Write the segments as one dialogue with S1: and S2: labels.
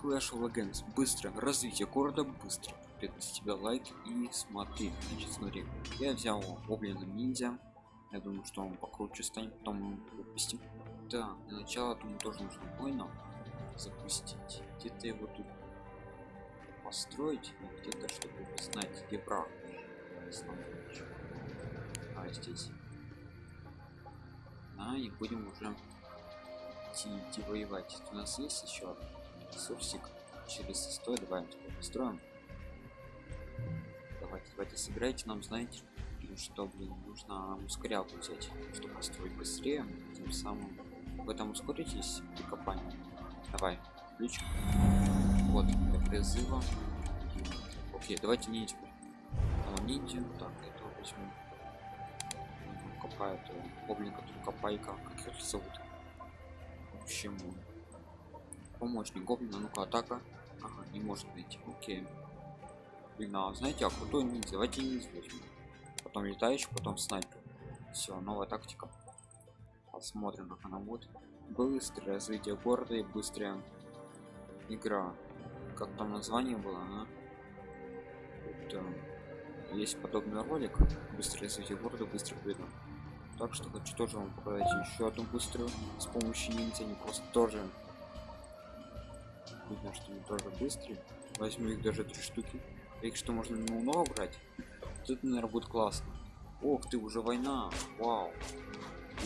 S1: Clash of Legends. Быстро. Развитие города быстро. с тебя лайк и смотри. Значит, смотри. Я взял гоблина ниндзя. Я думаю, что он покруче станет, потом выпустим. Да, для начала думаю тоже нужно воина запустить. Где-то его тут построить, где-то чтобы знать, где враг. А здесь. Да, и будем уже идти, идти воевать. У нас есть еще ресурсик через 100 давай построим давайте давайте сыграйте нам знаете что блин нужно ускорялку взять чтобы построить быстрее тем самым в этом ускоритесь при копании. Давай ключ вот для призыва. Окей давайте ниндзя а, так это возьму. Копает гоблин который копайка как их зовут. В общем помощник гоблина ну-ка атака. Ага, не может быть окей. Блин а знаете а крутой ниндзя? Давайте ниндзя возьмем. Потом летающий потом снайпер. Все новая тактика. Посмотрим как она будет. Быстрое развитие города и быстрая игра. Как там название было а? Это... есть подобный ролик. Быстрое развитие города быстро победа. Так что хочу тоже вам показать еще одну быструю с помощью ниндзя не просто тоже видно что они тоже быстрые. Возьму их даже три штуки. Их что можно много брать тут наверное будет классно. Ох ты уже война. Вау.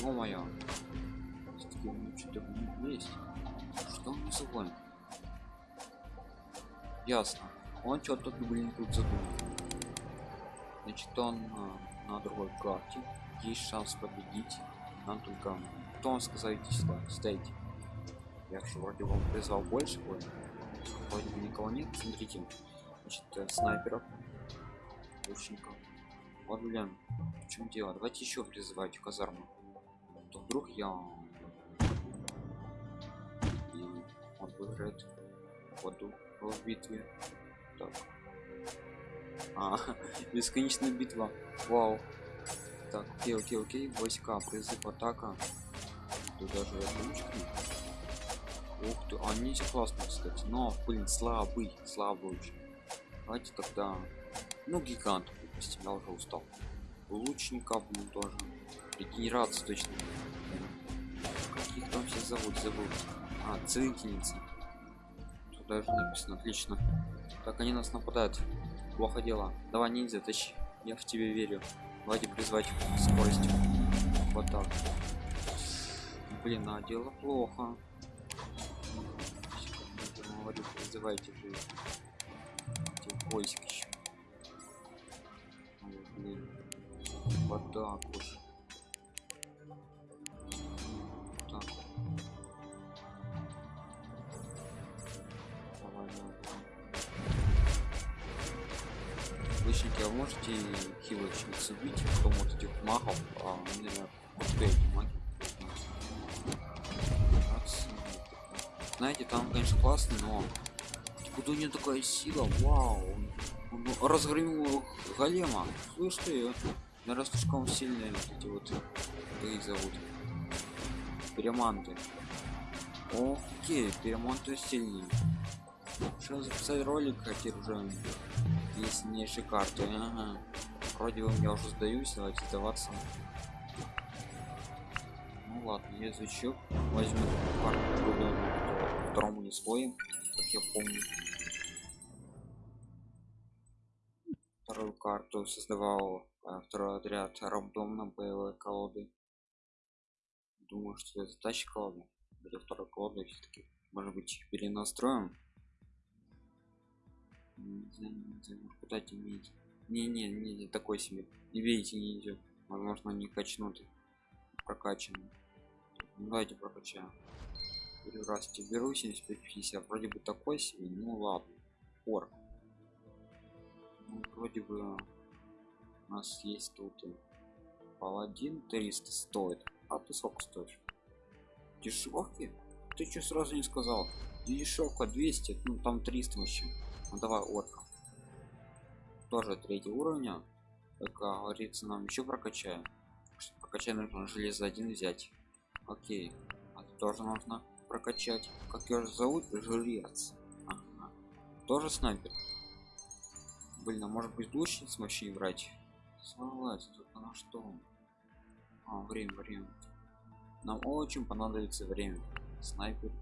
S1: Ё моё что-то есть. Что он забыл ясно. Он что-то блин тут задумал. Значит он на, на другой карте. Есть шанс победить. Нам только кто вам сказал идти сюда. Стоите я же вроде вам призвал больше вроде бы никого нет. Смотрите значит э, снайперов лучников. Вот блин в чем дело? Давайте еще призывать в казарму. То вдруг я и он выиграет ходу в битве. Так. А, бесконечная битва. Вау. Так окей окей окей. Войска призыв атака. Тут даже ручки Ух ты, они все классные, кстати. Но, блин, слабый, слабый очень. Давайте тогда... Ну, гигант выпустим, я уже устал. Лучников, блин, тоже. Регенерация точно. Каких там все зовут, забыл. А, целительницы. Тут даже написано, отлично. Так, они нас нападают. Плохо дело. Давай, ниндзя, тащи. Я в тебе верю. Давайте призвать скорость. Вот так. Блин, а дело плохо призывайте же эти войск еще. Вот, блин. Вот так уж. Так. Давай, а можете хилочниц убить, потом вот этих магов, а, наверное, вот эти маги. знаете там конечно классно но откуда у него такая сила? Вау. Он, он разгромил голема. Слышь ты наверное слишком сильные вот эти вот как их зовут? Переманты окей переманты сильнее что записать ролик хотел уже? Есть сильнейшие карты ага. вроде бы я уже сдаюсь давайте сдаваться. Ну ладно я изучу. Возьму карту второму не слоем я помню. Вторую карту создавал а, второй отряд рандомно боевой колоды. Думаю что это тащи колода для второй колоды все-таки может быть перенастроим? Куда иметь не не не, такой себе. Не видите не идет. Возможно не качнут прокачанный давайте прокачаем раз беру 75 50 вроде бы такой себе ну ладно пор. Ну, вроде бы у нас есть тут паладин 300 стоит а ты сколько стоишь? Дешевки? Ты что сразу не сказал? Дешевка 200 ну там 300 вообще. Ну давай орка тоже третий уровня как говорится нам еще прокачаем. Прокачаем нужно железо один взять. Окей а тоже нужно прокачать как ее зовут жрец Тоже снайпер. Блин, а может быть лучше с мощей брать? Согласен, только на что? А, время, время. Нам очень понадобится время. Снайпер.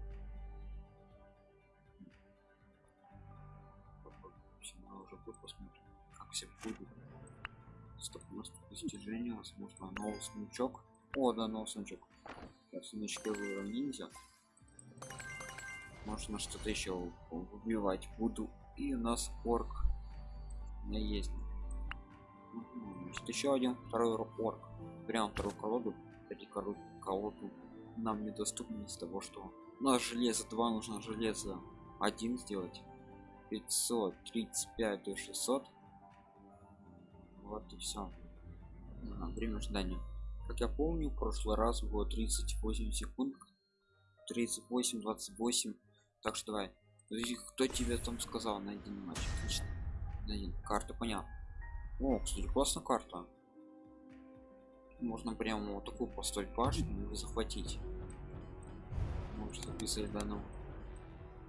S1: Уже тут посмотрим, как все будет. Стоп, у нас достижение, возможно, новый сундучок. О, да, новый сундучок. Я сундучки выберем ниндзя. Можно что-то еще убивать буду. И у нас орк. Меня есть. Еще один второй орк. Прям вторую колоду. Кстати, колоду нам недоступно из того, что у нас железо 2 нужно железо 1 сделать. 535 до 600. Вот и все. А, время ожидания. Как я помню, в прошлый раз было 38 секунд. 38, 28 так что давай. Кто тебе там сказал на один матч? Отлично. На один. Карта понятно. О, кстати, классная карта. Можно прямо вот такую построить башню и захватить. Может записать данном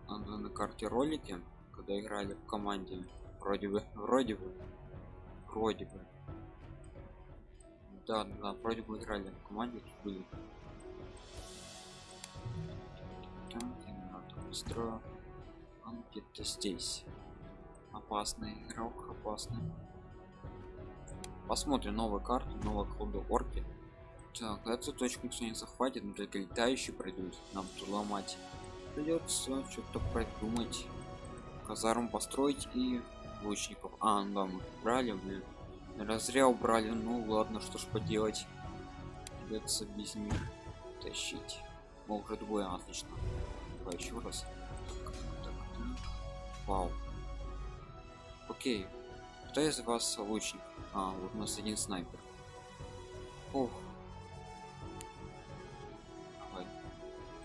S1: на данной карте ролики, когда играли в команде. Вроде бы, вроде бы, вроде бы. Да, да, вроде бы играли в команде, были он где-то здесь. Опасный игрок опасный. Посмотрим новую карту новая колода орки. Так эту точку никто не захватит но только летающие пройдут. Нам тут ломать придется что-то придумать. Казарм построить и лучников. А ну да мы брали блин разря убрали. Ну ладно что ж поделать. Придется без них тащить. Уже двое отлично Давай еще раз. Так, так, так. Вау. Окей. Кто из вас лучник? А, вот у нас один снайпер. Ох. Давай.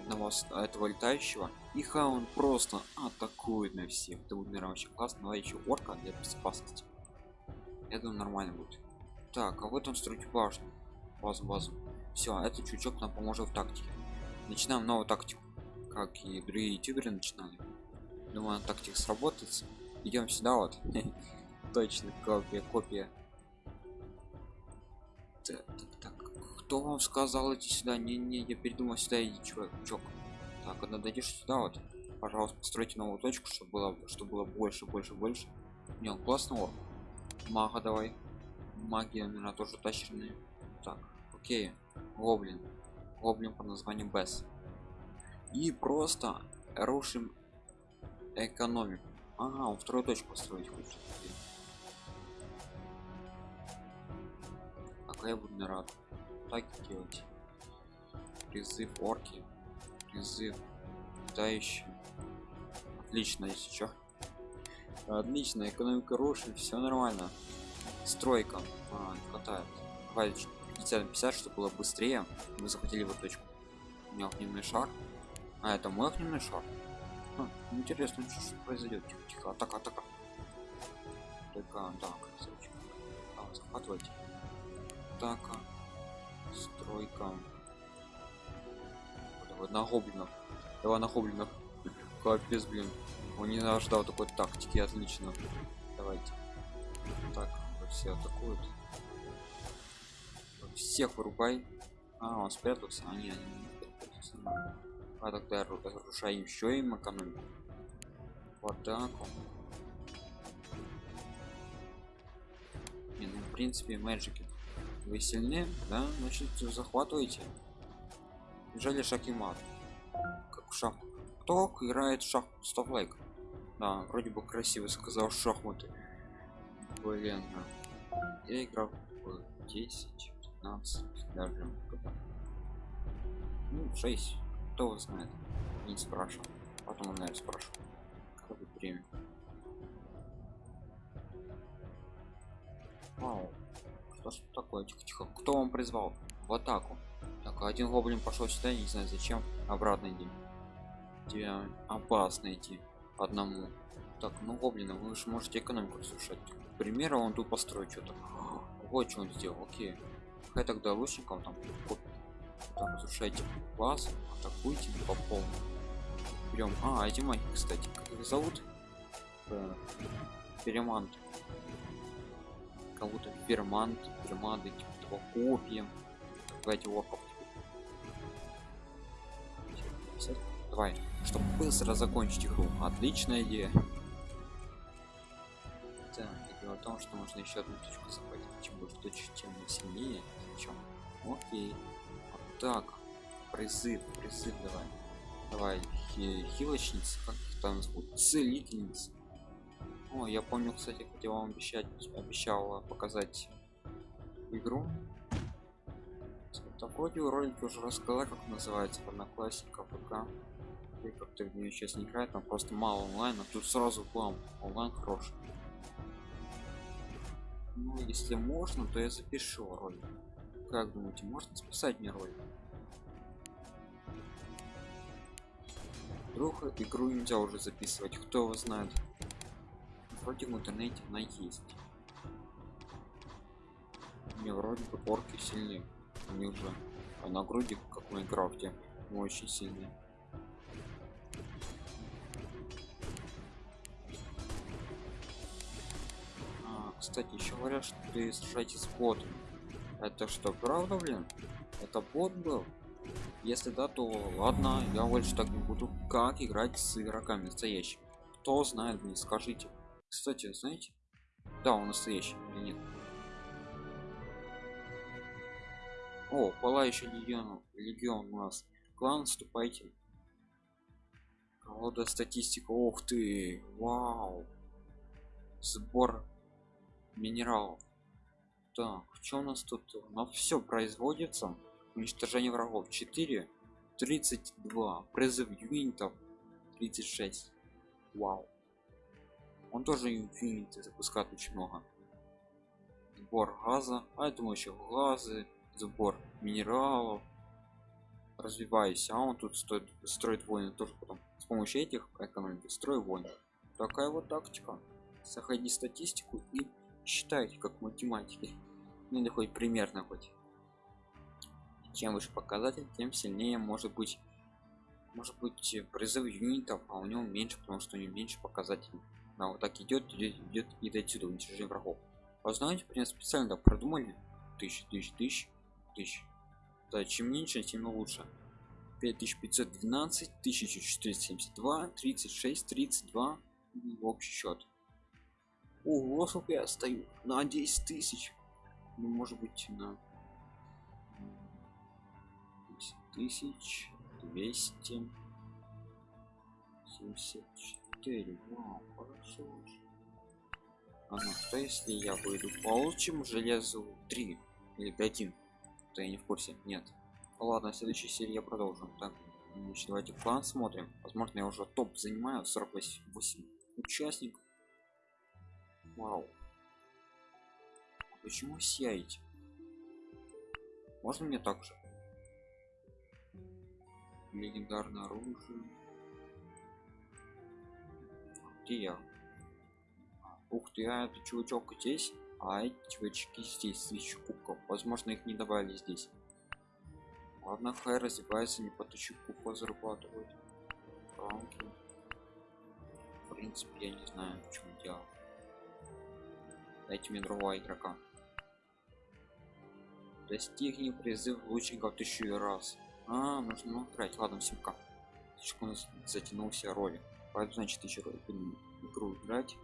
S1: Одного этого летающего. И он просто атакует на всех. Это будет, наверное, очень классно. Давай еще орка для безопасности. Я думаю, нормально будет. Так, а вот он строить башню. Базу, базу. Все, этот чучок нам поможет в тактике. Начинаем новую тактику как и другие ютуберы начинали. Думаю тактик сработается. Идем сюда вот. Точно копия копия. Так, так, так. кто вам сказал идти сюда? Не не я передумал сюда иди чувак так когда дойдешь сюда вот. Пожалуйста постройте новую точку чтобы было чтобы было больше больше больше. Не он классного мага давай. Магия наверное тоже тащерные так окей. Гоблин. Гоблин по названию бесс и просто рушим экономику. Ага он вторую точку строить хочет. А я буду рад так делать. Призыв орки. Призыв летающий. Отлично если что отлично экономика рушит все нормально. Стройка. А, не хватает. Хватит 50 50 чтобы было быстрее. Мы захватили вот точку. У меня огненный шар а это мой огненный шар а, интересно что, что произойдет тихо тихо атака атака только да красавчик. А, захватывайте. Атака стройка. Давай на гоблинов. Давай на гоблинов. Капец блин. Он не ожидал такой тактики отлично. Давайте. Так все атакуют. Всех вырубай. А он спрятался. А не, они не а тогда разрушаем еще им экономику в атаку не, ну в принципе мэджики вы сильнее да? Значит захватываете Жаль шахимат как шах кто играет шах стоп лайк да вроде бы красиво сказал шахматы. Блин я играл в 10 15 даже. Ну 6 кто его знает? Не спрашивал. Потом он наверное спрашивал. Как будет время? Вау. что ж такое? Тихо тихо. Кто вам призвал? В атаку. Так один гоблин пошел сюда не знаю зачем. Обратно иди. Тебе опасно идти одному. Так ну гоблина вы же можете экономику разрушать к примеру он тут построить что-то. Вот что он сделал. Окей. Хай тогда лучникам там там разрушайте класс атакуйте по полной. Берем а эти маги кстати как их зовут? Э, фермант. Кого-то фермант ферманты типа копьем. Давайте орков давай чтобы быстро закончить игру. Отличная идея. Да, и дело в том что можно еще одну точку захватить чем больше точек тем сильнее. Чем? Окей так призыв призыв давай. Давай хи хилочница как их там зовут? Целительница. О я помню кстати хотел вам обещать обещала показать игру. Это вроде ролик уже рассказал как называется одноклассника ПК и как-то в нее сейчас не играет там просто мало онлайн а тут сразу бам онлайн хороший. Ну если можно то я запишу ролик как думаете можно списать мне ролик вдруг игру нельзя уже записывать кто его знает? Вроде в интернете она есть. Мне вроде бы орки сильнее они уже а на груди как в майнкрафте очень сильные а, кстати еще говорят что ты сражаетесь с ботом это что правда блин это бот был если да, то ладно, я больше так не буду. Как играть с игроками настоящими? Кто знает, мне скажите. Кстати, знаете? Да, он настоящий или нет? О, пылающий легион, легион у нас. Клан, вступайте. Колода статистика. Ух ты, вау. Сбор минералов. Так, что у нас тут? На все производится. Уничтожение врагов. 4 32 призыв юнитов. 36 вау. Он тоже инфиниты запускает очень много. Сбор газа. А я думаю еще газы. Сбор минералов. Развивайся а он тут стоит строить войны тоже потом. С помощью этих экономики строй войны. Такая вот тактика. Заходи статистику и считайте как математики ну или хоть примерно хоть. Чем выше показатель тем сильнее может быть может быть призыв юнитов а у него меньше потому что у него меньше показателей. А вот так идет идет, идет и до сюда уничтожение врагов. А знаете принципе специально так продумали. Тысяч тысяч тысяч тысяч да чем меньше тем лучше. 5512 1472 36 32 в общий счет ого сколько я стою на 10 тысяч. Ну может быть на тысяч двести семьдесят четыре. Вау хорошо. А ну что если я выйду? Получим железу 3 или 1 то я не в курсе. Нет. Ладно в следующей серии я продолжу. Так значит, давайте план смотрим. Возможно я уже топ занимаю 48 участников вау. А почему сияете можно мне так же? Легендарное оружие. Где я? Ух ты а это чувачок здесь? А эти чувачки здесь тысячу кубков возможно их не добавили здесь. Ладно хай развивается не по тысячу кубков зарабатывают рамки. В принципе я не знаю в чем дело дайте мне другого игрока достигни призыв лучников тысячу раз а, нужно играть. Ладно, симка. Слишком у нас затянулся ролик. Поэтому, значит, еще игру играть.